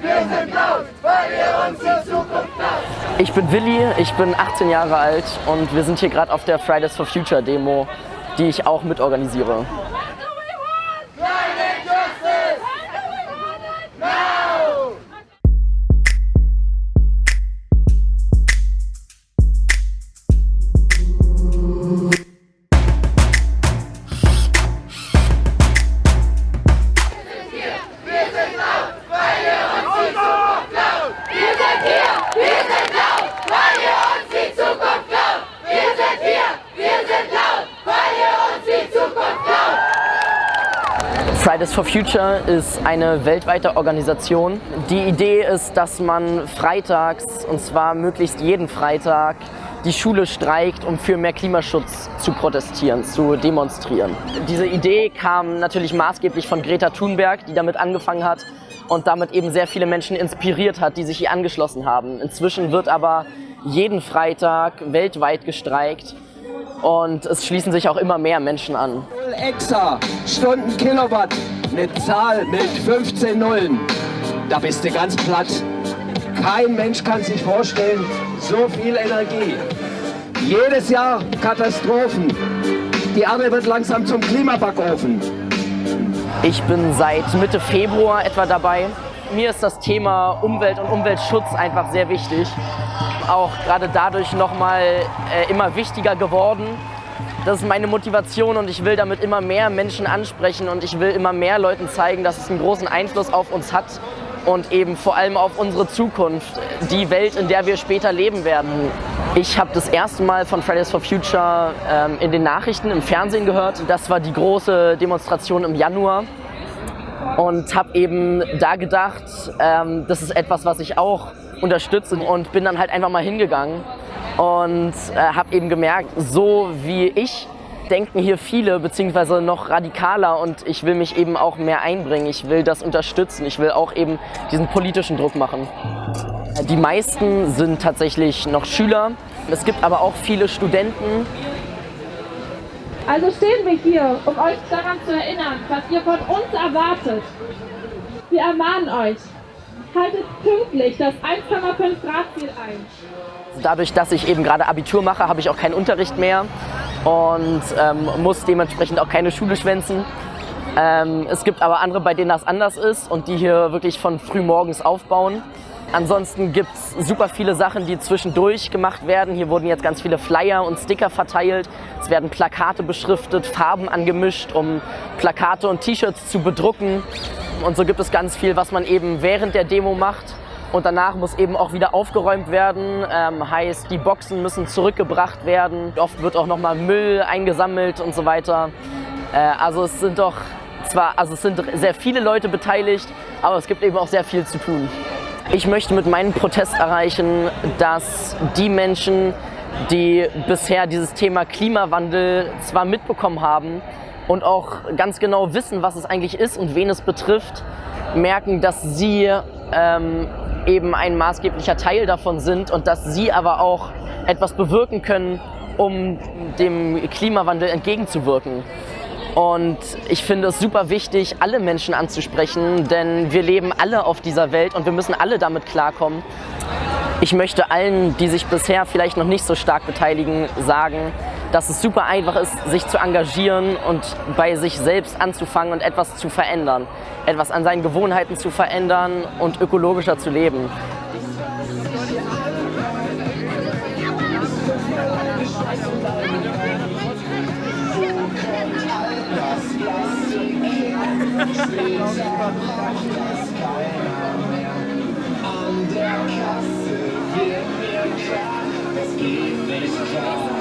wir sind laut, weil ihr uns Zukunft klaut. Ich bin Willi, ich bin 18 Jahre alt und wir sind hier gerade auf der Fridays for Future Demo, die ich auch mitorganisiere. Fridays for Future ist eine weltweite Organisation. Die Idee ist, dass man freitags, und zwar möglichst jeden Freitag, die Schule streikt, um für mehr Klimaschutz zu protestieren, zu demonstrieren. Diese Idee kam natürlich maßgeblich von Greta Thunberg, die damit angefangen hat und damit eben sehr viele Menschen inspiriert hat, die sich ihr angeschlossen haben. Inzwischen wird aber jeden Freitag weltweit gestreikt und es schließen sich auch immer mehr Menschen an. Exa, Stunden Kilowatt, eine Zahl mit 15 Nullen. Da bist du ganz platt. Kein Mensch kann sich vorstellen, so viel Energie. Jedes Jahr Katastrophen. Die Erde wird langsam zum Klimabackofen. Ich bin seit Mitte Februar etwa dabei. Mir ist das Thema Umwelt und Umweltschutz einfach sehr wichtig. Auch gerade dadurch nochmal äh, immer wichtiger geworden. Das ist meine Motivation und ich will damit immer mehr Menschen ansprechen und ich will immer mehr Leuten zeigen, dass es einen großen Einfluss auf uns hat und eben vor allem auf unsere Zukunft, die Welt, in der wir später leben werden. Ich habe das erste Mal von Fridays for Future ähm, in den Nachrichten im Fernsehen gehört. Das war die große Demonstration im Januar und habe eben da gedacht, ähm, das ist etwas, was ich auch unterstütze und bin dann halt einfach mal hingegangen und äh, habe eben gemerkt, so wie ich denken hier viele, beziehungsweise noch radikaler und ich will mich eben auch mehr einbringen. Ich will das unterstützen. Ich will auch eben diesen politischen Druck machen. Die meisten sind tatsächlich noch Schüler. Es gibt aber auch viele Studenten. Also stehen wir hier, um euch daran zu erinnern, was ihr von uns erwartet. Wir ermahnen euch, haltet pünktlich das 1,5 Grad Ziel ein. Dadurch, dass ich eben gerade Abitur mache, habe ich auch keinen Unterricht mehr und ähm, muss dementsprechend auch keine Schule schwänzen. Ähm, es gibt aber andere, bei denen das anders ist und die hier wirklich von früh morgens aufbauen. Ansonsten gibt es super viele Sachen, die zwischendurch gemacht werden. Hier wurden jetzt ganz viele Flyer und Sticker verteilt. Es werden Plakate beschriftet, Farben angemischt, um Plakate und T-Shirts zu bedrucken. Und so gibt es ganz viel, was man eben während der Demo macht. Und danach muss eben auch wieder aufgeräumt werden. Ähm, heißt, die Boxen müssen zurückgebracht werden. Oft wird auch nochmal Müll eingesammelt und so weiter. Äh, also es sind doch zwar, also es sind sehr viele Leute beteiligt, aber es gibt eben auch sehr viel zu tun. Ich möchte mit meinem Protest erreichen, dass die Menschen, die bisher dieses Thema Klimawandel zwar mitbekommen haben und auch ganz genau wissen, was es eigentlich ist und wen es betrifft, merken, dass sie ähm, eben ein maßgeblicher Teil davon sind und dass sie aber auch etwas bewirken können, um dem Klimawandel entgegenzuwirken. Und ich finde es super wichtig, alle Menschen anzusprechen, denn wir leben alle auf dieser Welt und wir müssen alle damit klarkommen. Ich möchte allen, die sich bisher vielleicht noch nicht so stark beteiligen, sagen, dass es super einfach ist, sich zu engagieren und bei sich selbst anzufangen und etwas zu verändern. Etwas an seinen Gewohnheiten zu verändern und ökologischer zu leben. An der Kasse wird mir klar, es geht nicht klar.